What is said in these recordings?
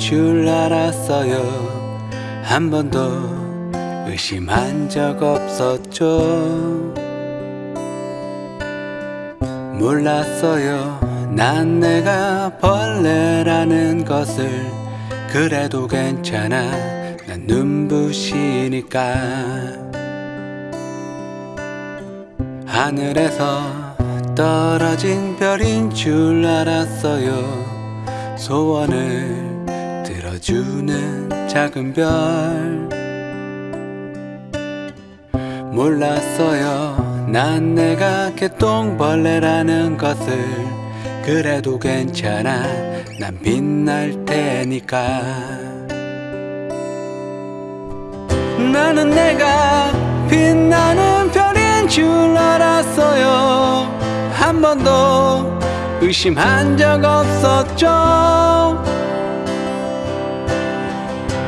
줄 알았어요. 한 번도 의심한 적 없었죠. 몰랐어요. 난 내가 벌레라는 것을. 그래도 괜찮아. 난 눈부시니까. 하늘에서 떨어진 별인 줄 알았어요 소원을 들어주는 작은 별. 몰랐어요. 난 내가 개똥벌레라는 것을. 그래도 괜찮아. 난 빛날 테니까. 나는 내가 빛나는 별인 줄 알았어요. 한 번도 의심한 적 없었죠.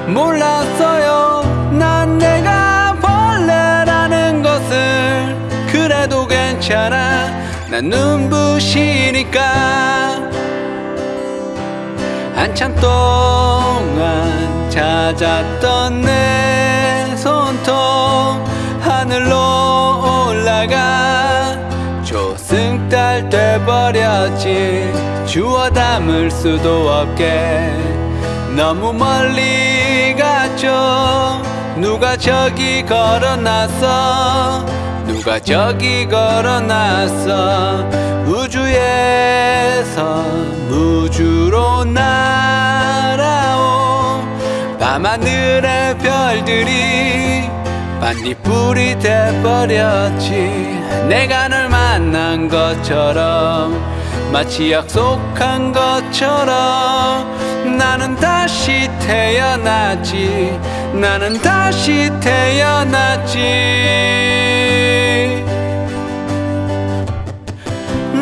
몰랐어요. 난 내가 벌레라는 것을. 그래도 괜찮아. 난 눈부시니까. 한참 동안 찾았던 내 손톱 하늘로 올라가 조승달 돼버렸지. 주워 담을 수도 없게. 너무 멀리 갔죠. 누가 저기 걸어놨어 누가 저기 걸어놨어 우주에서 반딧불이 돼버렸지. 내가 널 만난 것처럼 마치 약속한 것처럼. 나는 다시 태어났지. 나는 다시 태어났지.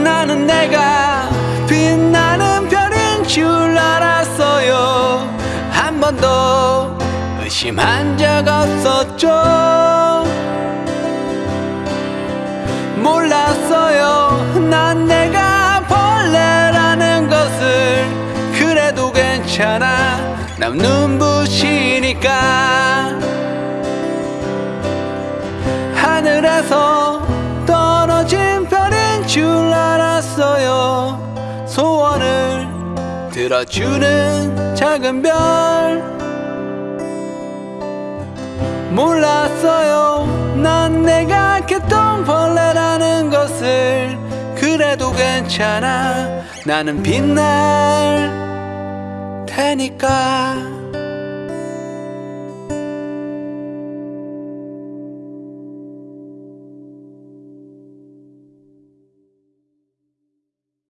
나는 내가 빛나는 별인 줄 알았어요. 한 번도 의 심한 적 없었죠. 몰랐어요. 난 내가 벌레라는 것을. 그래도 괜찮아. 난 눈부시니까. 하늘에서 떨어진 별인 줄 알았어요. 소원을 들어주는 작은 별 몰랐어요. 난 내가 개똥벌레라는 것을 그래도 괜찮아. 나는 빛날 테니까